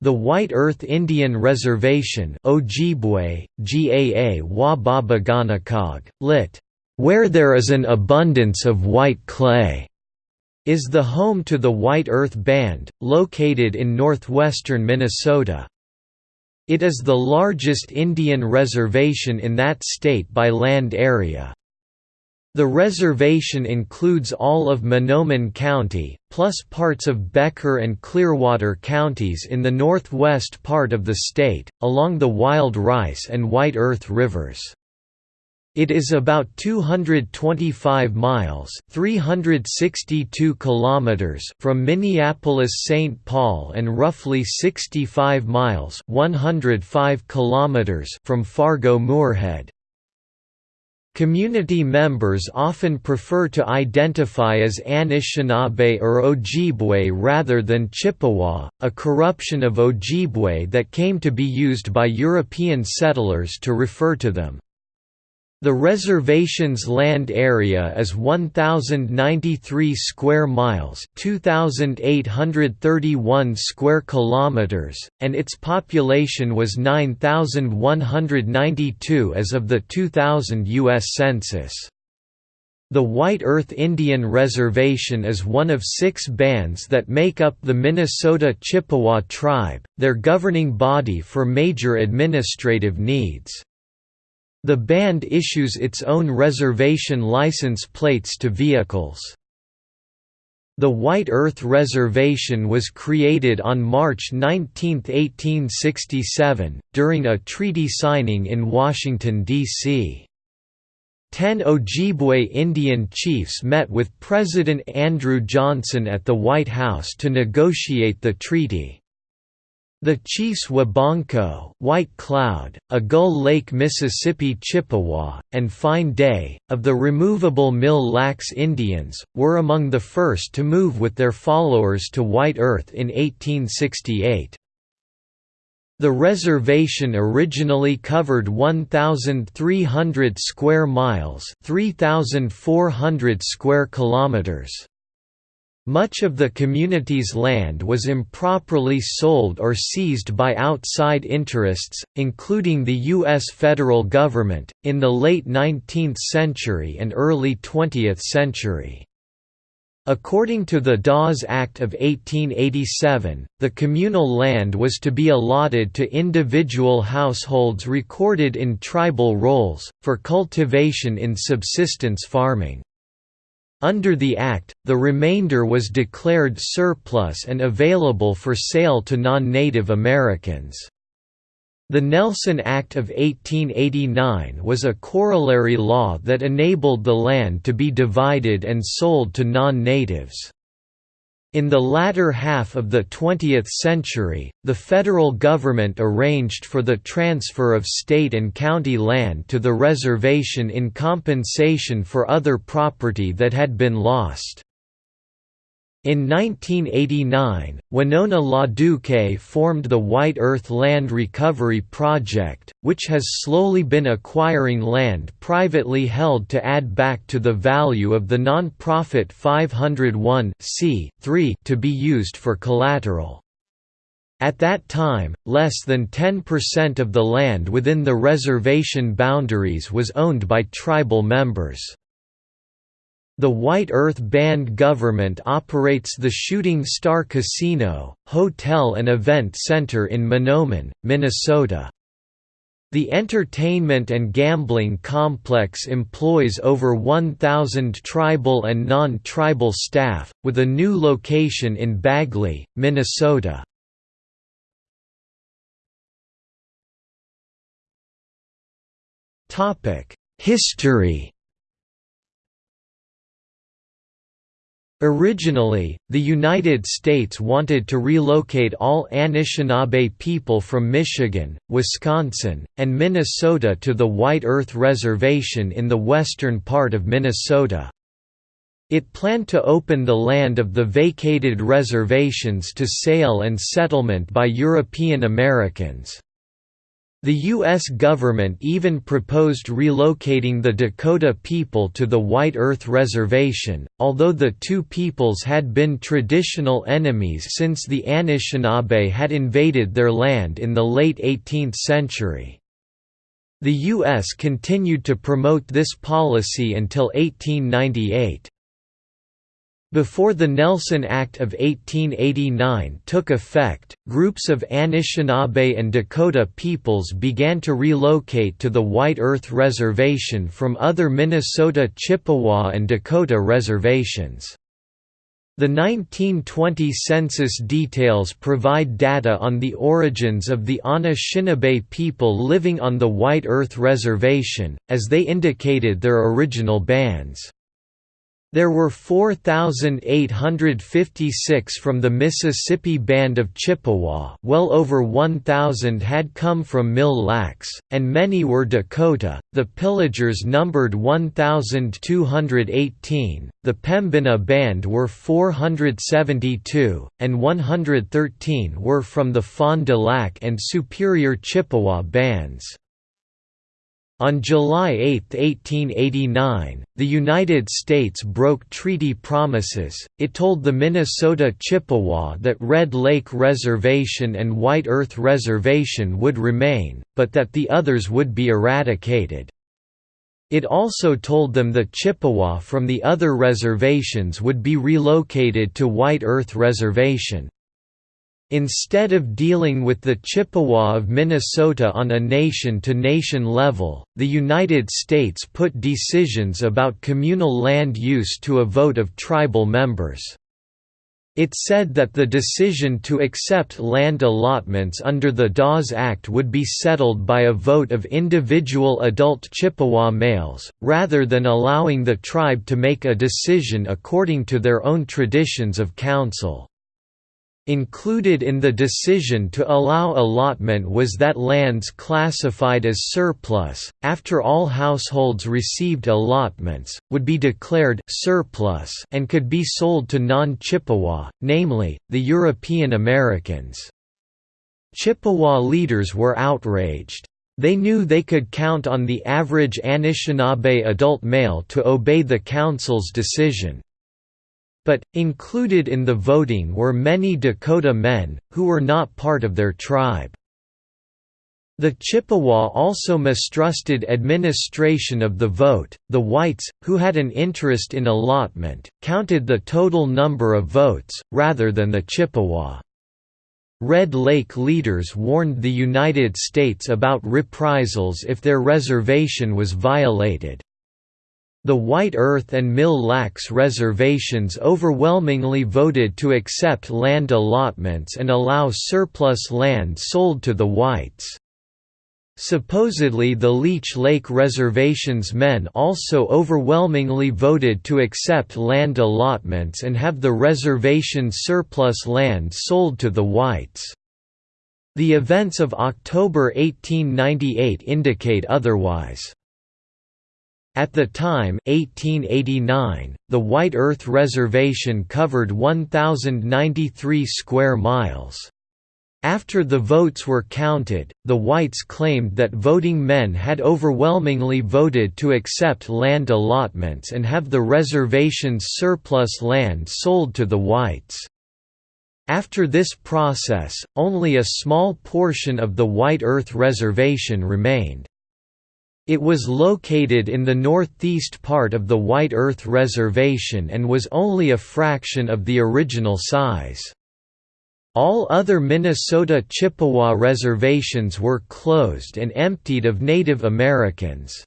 The White Earth Indian Reservation Ojibwe, Gaa Wababaganakog, lit. Where there is an abundance of white clay, is the home to the White Earth Band, located in northwestern Minnesota. It is the largest Indian reservation in that state by land area. The reservation includes all of Mahnomen County, plus parts of Becker and Clearwater counties in the northwest part of the state, along the Wild Rice and White Earth rivers. It is about 225 miles (362 kilometers) from Minneapolis-St. Paul and roughly 65 miles (105 kilometers) from Fargo-Moorhead. Community members often prefer to identify as Anishinaabe or Ojibwe rather than Chippewa, a corruption of Ojibwe that came to be used by European settlers to refer to them. The reservation's land area is 1093 square miles, 2831 square kilometers, and its population was 9192 as of the 2000 US census. The White Earth Indian Reservation is one of six bands that make up the Minnesota Chippewa tribe, their governing body for major administrative needs. The band issues its own reservation license plates to vehicles. The White Earth Reservation was created on March 19, 1867, during a treaty signing in Washington, D.C. Ten Ojibwe Indian chiefs met with President Andrew Johnson at the White House to negotiate the treaty. The chiefs Wabonaquod White Cloud, a Gull Lake Mississippi Chippewa, and Fine Day, of the removable Mille Lacs Indians, were among the first to move with their followers to White Earth in 1868. The reservation originally covered 1,300 square miles 3,400 square kilometers. Much of the community's land was improperly sold or seized by outside interests, including the U.S. federal government, in the late 19th century and early 20th century. According to the Dawes Act of 1887, the communal land was to be allotted to individual households recorded in tribal rolls, for cultivation in subsistence farming. Under the Act, the remainder was declared surplus and available for sale to non-Native Americans. The Nelson Act of 1889 was a corollary law that enabled the land to be divided and sold to non-natives. In the latter half of the 20th century, the federal government arranged for the transfer of state and county land to the reservation in compensation for other property that had been lost. In 1989, Winona LaDuke formed the White Earth Land Recovery Project, which has slowly been acquiring land privately held to add back to the value of the non-profit 501 to be used for collateral. At that time, less than 10% of the land within the reservation boundaries was owned by tribal members. The White Earth Band government operates the Shooting Star Casino, Hotel and Event Center in Mahnomen, Minnesota. The entertainment and gambling complex employs over 1,000 tribal and non-tribal staff, with a new location in Bagley, Minnesota. History Originally, the United States wanted to relocate all Anishinaabe people from Michigan, Wisconsin, and Minnesota to the White Earth Reservation in the western part of Minnesota. It planned to open the land of the vacated reservations to sale and settlement by European Americans. The U.S. government even proposed relocating the Dakota people to the White Earth Reservation, although the two peoples had been traditional enemies since the Anishinaabe had invaded their land in the late 18th century. The U.S. continued to promote this policy until 1898. Before the Nelson Act of 1889 took effect, groups of Anishinaabe and Dakota peoples began to relocate to the White Earth Reservation from other Minnesota Chippewa and Dakota reservations. The 1920 census details provide data on the origins of the Anishinaabe people living on the White Earth Reservation, as they indicated their original bands. There were 4,856 from the Mississippi Band of Chippewa well over 1,000 had come from Mille Lacs, and many were Dakota, the Pillagers numbered 1,218, the Pembina Band were 472, and 113 were from the Fond du Lac and Superior Chippewa bands. On July 8, 1889, the United States broke treaty promises, it told the Minnesota Chippewa that Red Lake Reservation and White Earth Reservation would remain, but that the others would be eradicated. It also told them the Chippewa from the other reservations would be relocated to White Earth Reservation. Instead of dealing with the Chippewa of Minnesota on a nation-to-nation -nation level, the United States put decisions about communal land use to a vote of tribal members. It said that the decision to accept land allotments under the Dawes Act would be settled by a vote of individual adult Chippewa males, rather than allowing the tribe to make a decision according to their own traditions of council. Included in the decision to allow allotment was that lands classified as surplus, after all households received allotments, would be declared surplus and could be sold to non-Chippewa, namely, the European Americans. Chippewa leaders were outraged. They knew they could count on the average Anishinaabe adult male to obey the council's decision. But, included in the voting were many Dakota men, who were not part of their tribe. The Chippewa also mistrusted administration of the vote. The whites, who had an interest in allotment, counted the total number of votes, rather than the Chippewa. Red Lake leaders warned the United States about reprisals if their reservation was violated. The White Earth and Mille Lacs reservations overwhelmingly voted to accept land allotments and allow surplus land sold to the whites. Supposedly the Leech Lake Reservation's men also overwhelmingly voted to accept land allotments and have the reservation's surplus land sold to the whites. The events of October 1898 indicate otherwise. At the time 1889, the White Earth Reservation covered 1,093 square miles. After the votes were counted, the whites claimed that voting men had overwhelmingly voted to accept land allotments and have the reservation's surplus land sold to the whites. After this process, only a small portion of the White Earth Reservation remained. It was located in the northeast part of the White Earth Reservation and was only a fraction of the original size. All other Minnesota Chippewa reservations were closed and emptied of Native Americans.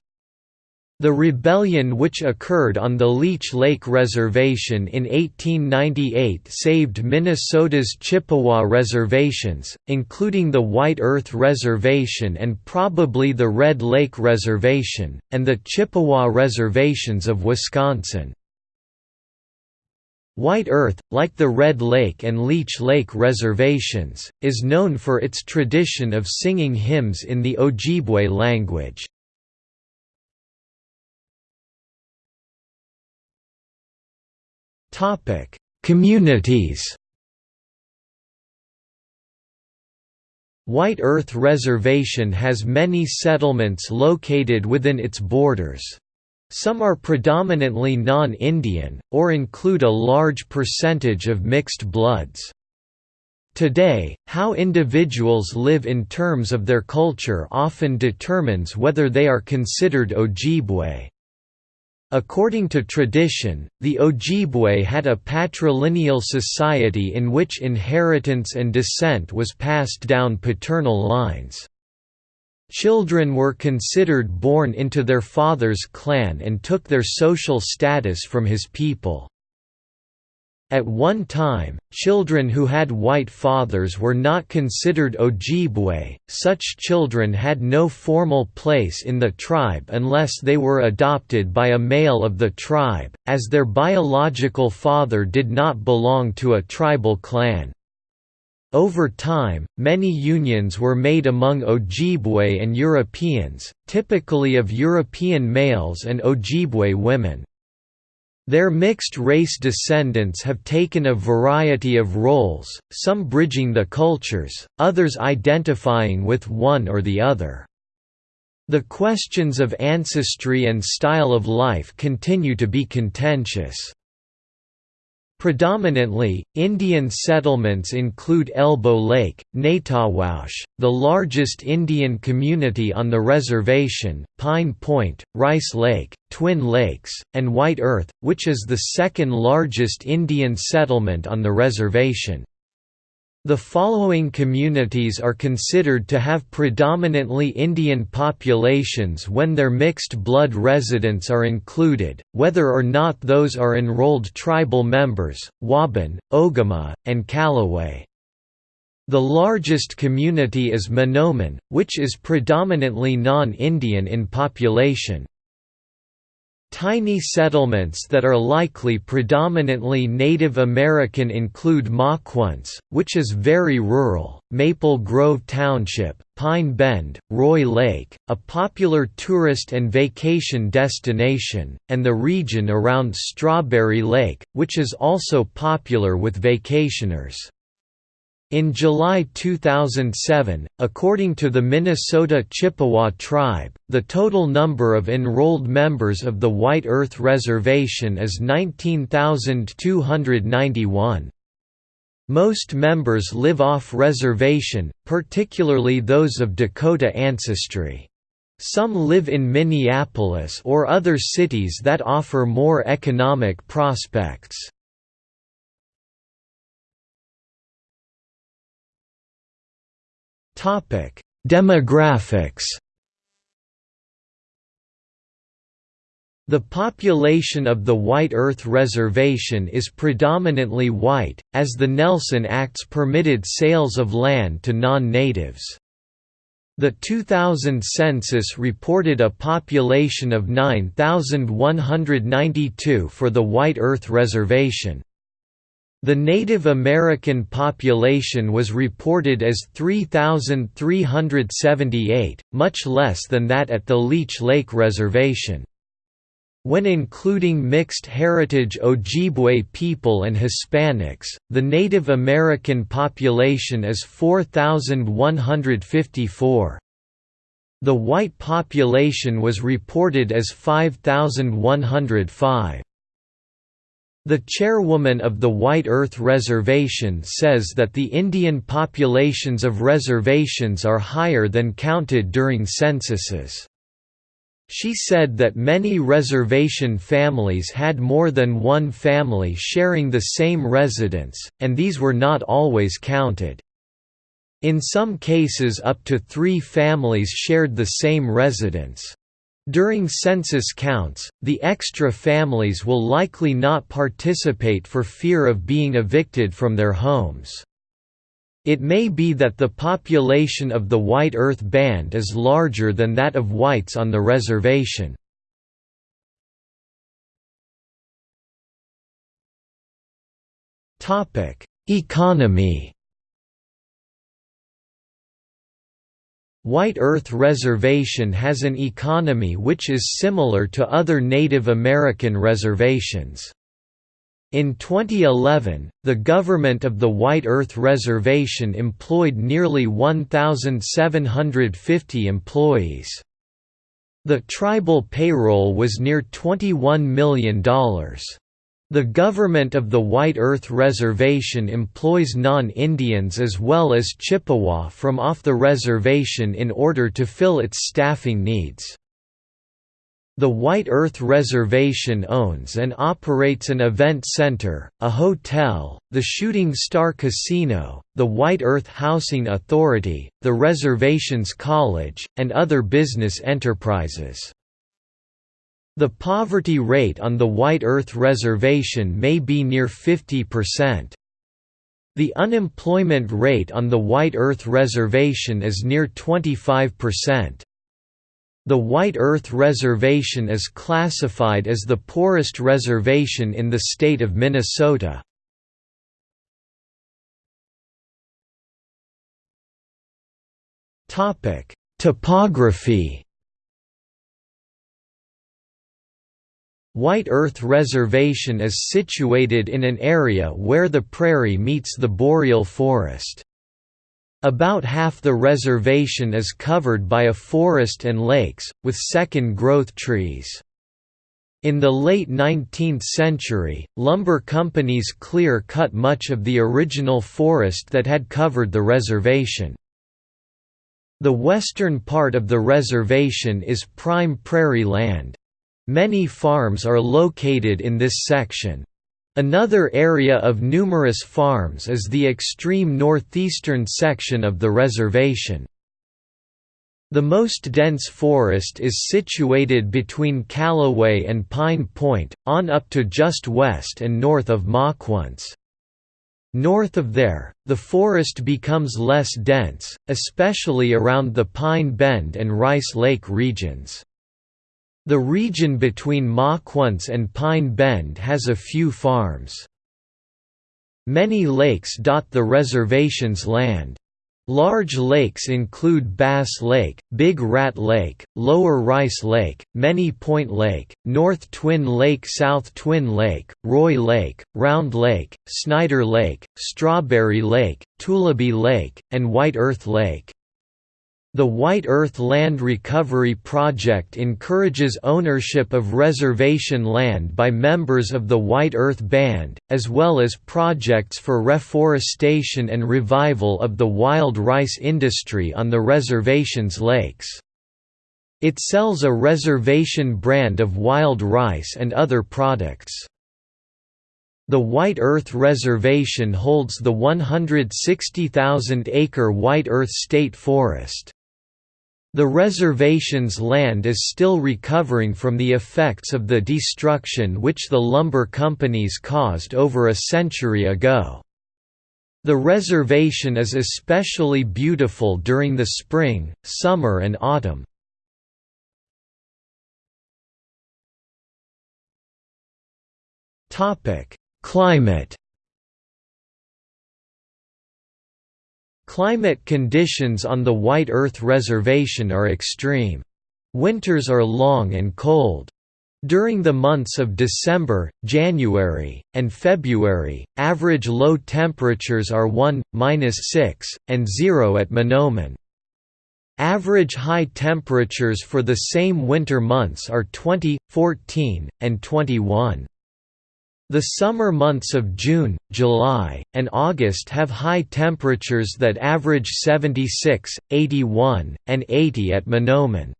The rebellion which occurred on the Leech Lake Reservation in 1898 saved Minnesota's Chippewa reservations, including the White Earth Reservation and probably the Red Lake Reservation, and the Chippewa reservations of Wisconsin. White Earth, like the Red Lake and Leech Lake reservations, is known for its tradition of singing hymns in the Ojibwe language. Topic: Communities. White Earth Reservation has many settlements located within its borders. Some are predominantly non-Indian, or include a large percentage of mixed bloods. Today, how individuals live in terms of their culture often determines whether they are considered Ojibwe. According to tradition, the Ojibwe had a patrilineal society in which inheritance and descent was passed down paternal lines. Children were considered born into their father's clan and took their social status from his people. At one time, children who had white fathers were not considered Ojibwe, such children had no formal place in the tribe unless they were adopted by a male of the tribe, as their biological father did not belong to a tribal clan. Over time, many unions were made among Ojibwe and Europeans, typically of European males and Ojibwe women. Their mixed-race descendants have taken a variety of roles, some bridging the cultures, others identifying with one or the other. The questions of ancestry and style of life continue to be contentious. Predominantly, Indian settlements include Elbow Lake, Naytahwaush, the largest Indian community on the reservation, Pine Point, Rice Lake, Twin Lakes, and White Earth, which is the second largest Indian settlement on the reservation. The following communities are considered to have predominantly Indian populations when their mixed blood residents are included, whether or not those are enrolled tribal members, Waubun, Ogema, and Callaway. The largest community is Mahnomen, which is predominantly non-Indian in population. Tiny settlements that are likely predominantly Native American include Mauquoince, which is very rural, Maple Grove Township, Pine Bend, Roy Lake, a popular tourist and vacation destination, and the region around Strawberry Lake, which is also popular with vacationers. In July 2007, according to the Minnesota Chippewa Tribe, the total number of enrolled members of the White Earth Reservation is 19,291. Most members live off-reservation, particularly those of Dakota ancestry. Some live in Minneapolis or other cities that offer more economic prospects. Demographics The population of the White Earth Reservation is predominantly white, as the Nelson Acts permitted sales of land to non-natives. The 2000 census reported a population of 9,192 for the White Earth Reservation. The Native American population was reported as 3,378, much less than that at the Leech Lake Reservation. When including mixed heritage Ojibwe people and Hispanics, the Native American population is 4,154. The white population was reported as 5,105. The chairwoman of the White Earth Reservation says that the Indian populations of reservations are higher than counted during censuses. She said that many reservation families had more than one family sharing the same residence, and these were not always counted. In some cases up to three families shared the same residence. During census counts, the extra families will likely not participate for fear of being evicted from their homes. It may be that the population of the White Earth Band is larger than that of whites on the reservation. Economy White Earth Reservation has an economy which is similar to other Native American reservations. In 2011, the government of the White Earth Reservation employed nearly 1,750 employees. The tribal payroll was near $21 million. The government of the White Earth Reservation employs non-Indians as well as Chippewa from off the reservation in order to fill its staffing needs. The White Earth Reservation owns and operates an event center, a hotel, the Shooting Star Casino, the White Earth Housing Authority, the Reservations College, and other business enterprises. The poverty rate on the White Earth Reservation may be near 50%. The unemployment rate on the White Earth Reservation is near 25%. The White Earth Reservation is classified as the poorest reservation in the state of Minnesota. Topography White Earth Reservation is situated in an area where the prairie meets the boreal forest. About half the reservation is covered by a forest and lakes, with second-growth trees. In the late 19th century, lumber companies clear-cut much of the original forest that had covered the reservation. The western part of the reservation is prime prairie land. Many farms are located in this section. Another area of numerous farms is the extreme northeastern section of the reservation. The most dense forest is situated between Callaway and Pine Point, on up to just west and north of Mauquoince. North of there, the forest becomes less dense, especially around the Pine Bend and Rice Lake regions. The region between Mauquoince and Pine Bend has a few farms. Many lakes dot the reservation's land. Large lakes include Bass Lake, Big Rat Lake, Lower Rice Lake, Many Point Lake, North Twin Lake South Twin Lake, Roy Lake, Round Lake, Snyder Lake, Strawberry Lake, Tulaby Lake, and White Earth Lake. The White Earth Land Recovery Project encourages ownership of reservation land by members of the White Earth Band, as well as projects for reforestation and revival of the wild rice industry on the reservation's lakes. It sells a reservation brand of wild rice and other products. The White Earth Reservation holds the 160,000-acre White Earth State Forest. The reservation's land is still recovering from the effects of the destruction which the lumber companies caused over a century ago. The reservation is especially beautiful during the spring, summer and autumn. Climate Climate conditions on the White Earth Reservation are extreme. Winters are long and cold. During the months of December, January, and February, average low temperatures are 1, 6, and 0 at Mahnomen. Average high temperatures for the same winter months are 20, 14, and 21. The summer months of June, July, and August have high temperatures that average 76, 81, and 80 at Mahnomen.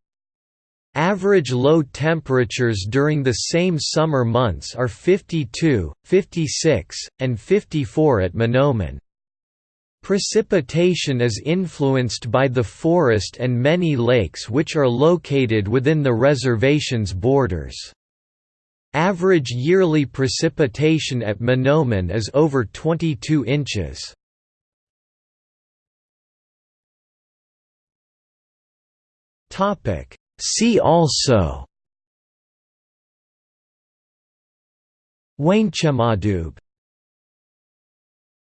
Average low temperatures during the same summer months are 52, 56, and 54 at Mahnomen. Precipitation is influenced by the forest and many lakes which are located within the reservation's borders. Average yearly precipitation at Mahnomen is over 22 inches. See also Waynechamadoob